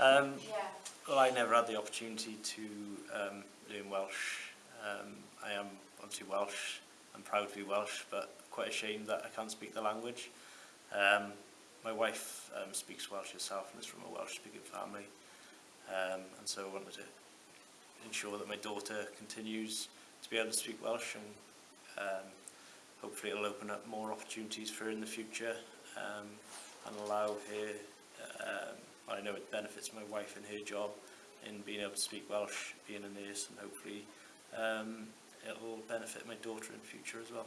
Um, yeah. Well, I never had the opportunity to um, learn Welsh. Um, I am obviously Welsh. I'm proud to be Welsh, but quite ashamed that I can't speak the language. Um, my wife um, speaks Welsh herself and is from a Welsh-speaking family. Um, and so I wanted to ensure that my daughter continues to be able to speak Welsh and um, hopefully it'll open up more opportunities for her in the future um, and allow her I know it benefits my wife in her job in being able to speak Welsh, being a nurse and hopefully um, it will benefit my daughter in future as well.